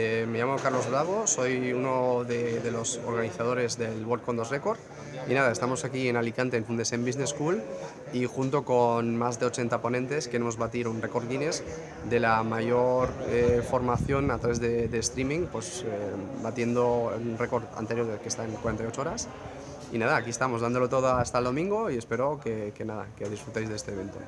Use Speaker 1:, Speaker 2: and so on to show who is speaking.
Speaker 1: Eh, me llamo Carlos Bravo, soy uno de, de, los organizadores del World Condos Record y nada, estamos aquí en Alicante en Fundesen Business School y junto con más de 80 ponentes queremos batir un récord Guinness de la mayor eh, formación a través de, de streaming, pues eh, batiendo un récord anterior que está en 48 horas y nada, aquí estamos dándolo todo hasta el domingo y espero que, que nada, que disfrutéis de este evento.